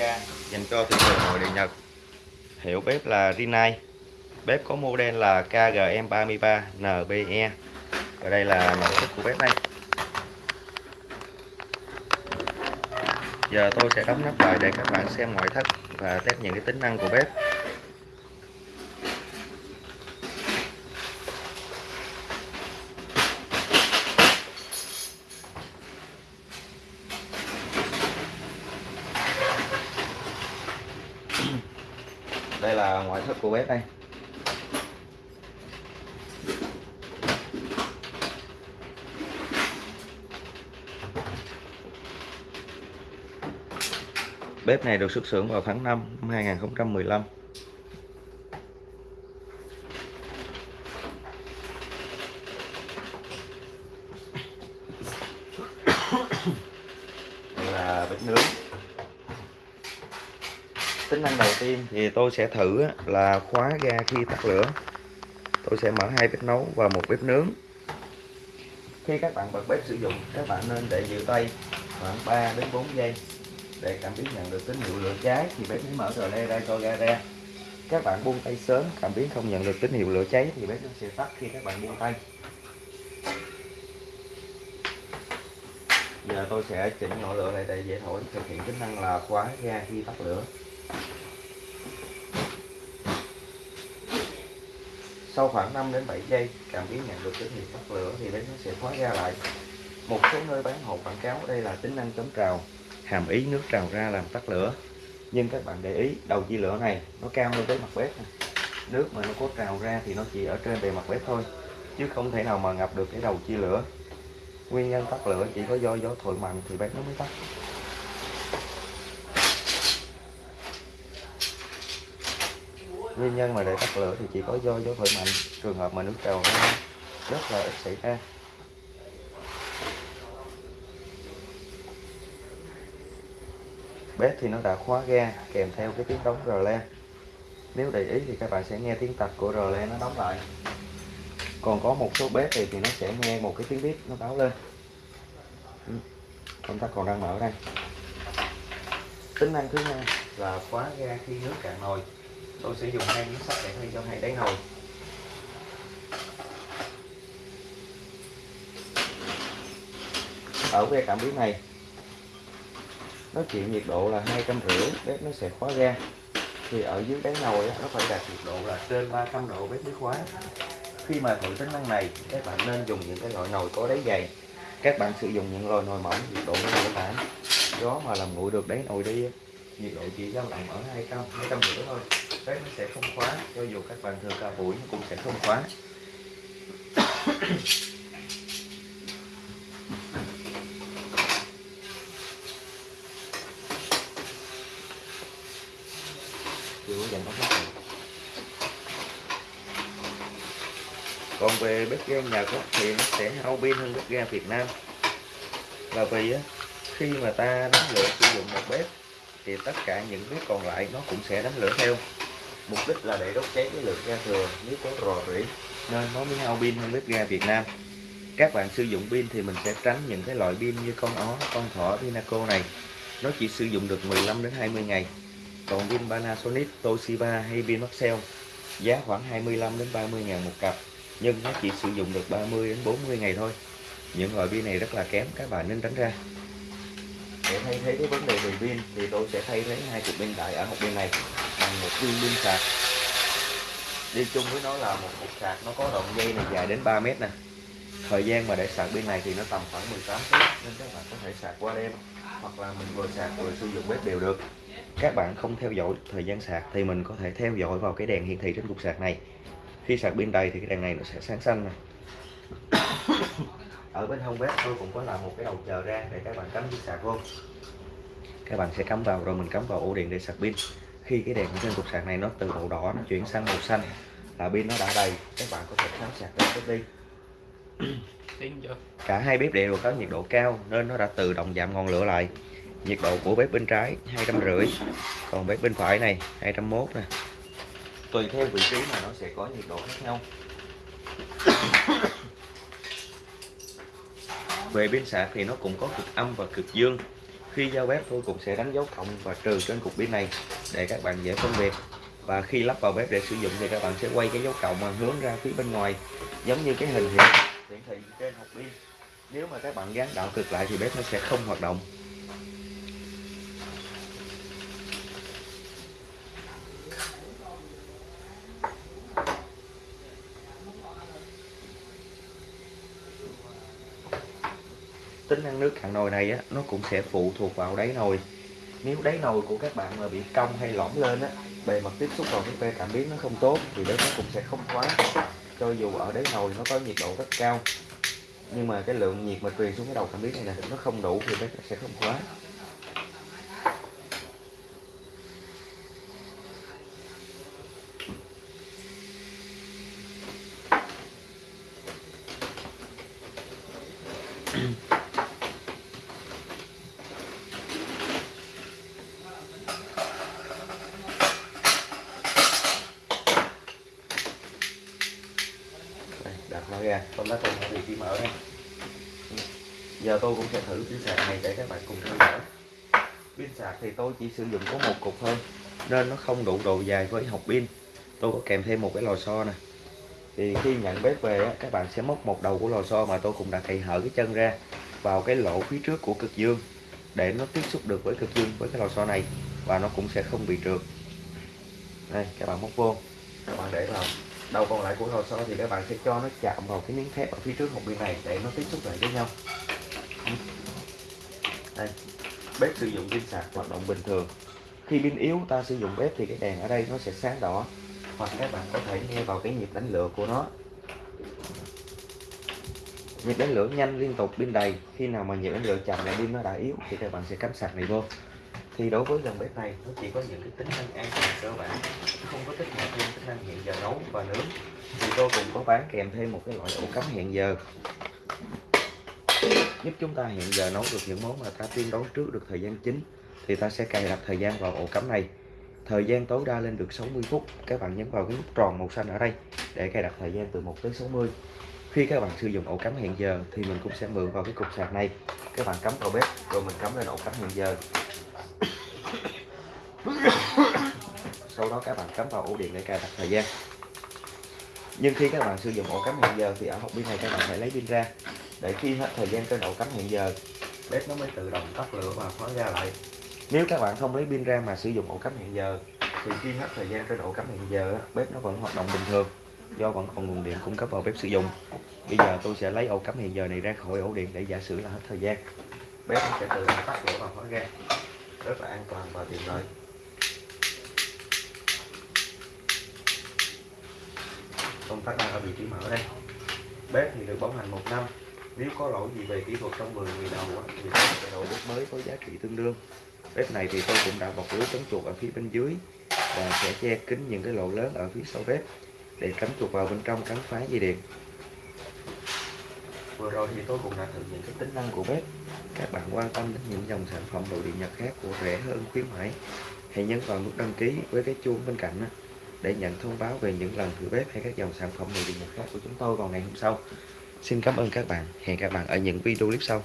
ga dành cho thị trường nội địa Nhật. Hiệu bếp là Rinnai. Bếp có model là KGM33 NBE và đây là nội thất của bếp này. Giờ tôi sẽ đóng nắp lại để các bạn xem ngoại thất và test những cái tính năng của bếp. Đây là ngoại thất của bếp đây Bếp này được xuất xưởng vào tháng 5 năm 2015 Đây là bếp nướng tính năng đầu tiên thì tôi sẽ thử là khóa ga khi tắt lửa. Tôi sẽ mở hai bếp nấu và một bếp nướng. Khi các bạn bật bếp sử dụng, các bạn nên để giữ tay khoảng 3 đến 4 giây để cảm biến nhận được tín hiệu lửa cháy. Thì bếp mới mở rờ le ra cho ga ra. Các bạn buông tay sớm, cảm biến không nhận được tín hiệu lửa cháy thì bếp nó sẽ tắt khi các bạn buông tay. Giờ tôi sẽ chỉnh nhỏ lửa lại để dễ thổi, thực hiện tính năng là khóa ga khi tắt lửa. Sau khoảng 5 đến 7 giây, cảm biến nhận được tín hiệu tắt lửa thì bếp nó sẽ khóa ra lại. Một số nơi bán hộp quảng cáo, đây là tính năng chống trào, hàm ý nước trào ra làm tắt lửa. Nhưng các bạn để ý, đầu chia lửa này, nó cao hơn tới mặt bếp này. nước mà nó có trào ra thì nó chỉ ở trên bề mặt bếp thôi, chứ không thể nào mà ngập được cái đầu chia lửa. Nguyên nhân tắt lửa chỉ có do gió thổi mạnh thì bếp nó mới tắt. Nguyên nhân mà để tắt lửa thì chỉ có do gió thổi mạnh. Trường hợp mà nước trào ra rất là ít xảy ra. Bếp thì nó đã khóa ga kèm theo cái tiếng đóng rờ le. Nếu để ý thì các bạn sẽ nghe tiếng tạch của rờ le nó đóng lại. Còn có một số bếp thì, thì nó sẽ nghe một cái tiếng bếp nó báo lên. Ừ, công tắc còn đang mở đây. Tính năng thứ hai là khóa ga khi nước cạn nồi tôi sẽ dùng hai miếng sắt để thay cho hai đáy nồi. Ở que cảm biến này, nó chịu nhiệt độ là hai trăm rưỡi, bếp nó sẽ khóa ga. Thì ở dưới đáy nồi nó phải đạt nhiệt độ là trên 300 độ bếp mới khóa khi mà thử tính năng này, các bạn nên dùng những cái loại nồi có đáy dày. Các bạn sử dụng những loại nồi mỏng, nhiệt độ nó dễ tản gió mà làm nguội được đáy nồi đi nhiệt độ chỉ dao động ở 200 200 rưỡi thôi bếp nó sẽ không khóa. Cho dù các bạn thừa cả buổi cũng sẽ không khóa. Chưa dành ống hút còn về bếp ga Nhật thì nó sẽ hao pin hơn bếp ga Việt Nam. Là vì khi mà ta đánh lửa sử dụng một bếp thì tất cả những bếp còn lại nó cũng sẽ đánh lửa theo mục đích là để đốt cháy cái lượng ga thừa nếu có rò rỉ. Nên mới hao pin hơn bếp ga Việt Nam. Các bạn sử dụng pin thì mình sẽ tránh những cái loại pin như con ó con thỏ Pinaco này. Nó chỉ sử dụng được 15 đến 20 ngày. Còn pin Panasonic Toshiba hay pin Maxell giá khoảng 25 đến 30 ngàn một cặp. Nhưng nó chỉ sử dụng được 30 đến 40 ngày thôi. Những loại pin này rất là kém các bạn nên tránh ra. Để thay thế cái vấn đề về pin thì tôi sẽ thay thế hai cục pin đại ở một bên này bằng một viên pin sạc. Đi chung với nó là một cục sạc, nó có đoạn dây này dài đến 3 mét nè. Thời gian mà để sạc pin này thì nó tầm khoảng 18 phút, nên các bạn có thể sạc qua đêm, hoặc là mình vừa sạc vừa sử dụng bếp đều được. Các bạn không theo dõi thời gian sạc thì mình có thể theo dõi vào cái đèn hiển thị trên cục sạc này. Khi sạc pin đầy thì cái đèn này nó sẽ sáng xanh này ở bên hông bếp tôi cũng có làm một cái đầu chờ ra để các bạn cắm dây sạc vô. Các bạn sẽ cắm vào, rồi mình cắm vào ổ điện để sạc pin khi cái đèn trên cục sạc này nó từ màu đỏ nó chuyển sang màu xanh là pin nó đã đầy các bạn có thể tháo sạc ra bếp đi. Cả hai bếp đều có nhiệt độ cao nên nó đã tự động giảm ngọn lửa lại. Nhiệt độ của bếp bên trái hai trăm rưỡi còn bếp bên phải này 201 nè. Tùy theo vị trí mà nó sẽ có nhiệt độ khác nhau. Về pin sạc thì nó cũng có cực âm và cực dương khi giao bếp, tôi cũng sẽ đánh dấu cộng và trừ trên cục pin này để các bạn dễ phân biệt. Và khi lắp vào bếp để sử dụng thì các bạn sẽ quay cái dấu cộng mà hướng ra phía bên ngoài, giống như cái hình hiện hiển thị trên hộp pin. Nếu mà các bạn gắn đảo cực lại thì bếp nó sẽ không hoạt động. Tính năng nước cạn nồi này á, nó cũng sẽ phụ thuộc vào đáy nồi. Nếu đáy nồi của các bạn mà bị cong hay lõm lên á, bề mặt tiếp xúc vào cái que cảm biến nó không tốt, thì bếp nó cũng sẽ không khóa cho dù ở đáy nồi nó có nhiệt độ rất cao, nhưng mà cái lượng nhiệt mà truyền xuống cái đầu cảm biến này nè, nó không đủ thì bếp sẽ không khóa kìa con đã cùng bị trí mở đây giờ tôi cũng sẽ thử pin sạc này để các bạn cùng theo dõi. Pin sạc thì tôi chỉ sử dụng có một cục thôi, nên nó không đủ độ dài với hộp pin. Tôi có kèm thêm một cái lò xo nè. Thì khi nhận bếp về các bạn sẽ móc một đầu của lò xo mà tôi cũng đã cày hở cái chân ra vào cái lỗ phía trước của cực dương để nó tiếp xúc được với cực dương, với cái lò xo này, và nó cũng sẽ không bị trượt. Đây, các bạn móc vô, các bạn để vào đầu còn lại của hồ sơ thì các bạn sẽ cho nó chạm vào cái miếng thép ở phía trước hộp pin này để nó tiếp xúc lại với nhau. Đây, bếp sử dụng pin sạc hoạt động bình thường. Khi pin yếu, ta sử dụng bếp thì cái đèn ở đây nó sẽ sáng đỏ hoặc các bạn có thể nghe vào cái nhịp đánh lửa của nó. Nhịp đánh lửa nhanh liên tục pin đầy. Khi nào mà nhịp đánh lửa chậm, lại pin nó đã yếu, thì các bạn sẽ cắm sạc này vô thì đối với dòng bếp này, nó chỉ có những cái tính năng an toàn cơ bản, không có tích hợp thêm tính năng hẹn giờ nấu và nướng. Thì tôi cũng có bán kèm thêm một cái loại ổ cắm hẹn giờ. Giúp chúng ta hẹn giờ nấu được những món mà ta tiên đoán trước được thời gian chính thì ta sẽ cài đặt thời gian vào ổ cắm này. Thời gian tối đa lên được 60 phút. Các bạn nhấn vào cái nút tròn màu xanh ở đây để cài đặt thời gian từ 1 tới 60 khi các bạn sử dụng ổ cắm hẹn giờ thì mình cũng sẽ mượn vào cái cục sạc này. Các bạn cắm vào bếp, rồi mình cắm lên ổ cắm hẹn giờ. Sau đó các bạn cắm vào ổ điện để cài đặt thời gian. Nhưng khi các bạn sử dụng ổ cắm hẹn giờ thì ở hộp pin này các bạn phải lấy pin ra. Để khi hết thời gian trên ổ cắm hẹn giờ bếp nó mới tự động tắt lửa và khóa ra lại. nếu các bạn không lấy pin ra mà sử dụng ổ cắm hẹn giờ thì khi hết thời gian trên ổ cắm hẹn giờ bếp nó vẫn hoạt động bình thường do vẫn còn nguồn điện cung cấp vào bếp sử dụng. Bây giờ tôi sẽ lấy ổ cắm hẹn giờ này ra khỏi ổ điện để giả sử là hết thời gian. Bếp nó sẽ tự động tắt lửa và khóa ra rất là an toàn và tiện lợi công tắc đang ở vị trí mở đây. Bếp thì được bảo hành một năm. Nếu có lỗi gì về kỹ thuật trong 10 ngày đầu thì sẽ đổi bếp mới có giá trị tương đương. Bếp này thì tôi cũng đã bọc lưới chống chuột ở phía bên dưới và sẽ che kín những cái lỗ lớn ở phía sau bếp để tránh chuột vào bên trong cắn phá dây điện. Vừa rồi thì tôi cũng đã thử những cái tính năng của bếp. Các bạn quan tâm đến những dòng sản phẩm đồ điện nhật khác của rẻ hơn khuyến mãi, hãy nhấn vào nút đăng ký với cái chuông bên cạnh để nhận thông báo về những lần thử bếp hay các dòng sản phẩm nội địa nhập khác của chúng tôi vào ngày hôm sau. Xin cảm ơn các bạn. Hẹn các bạn ở những video clip sau.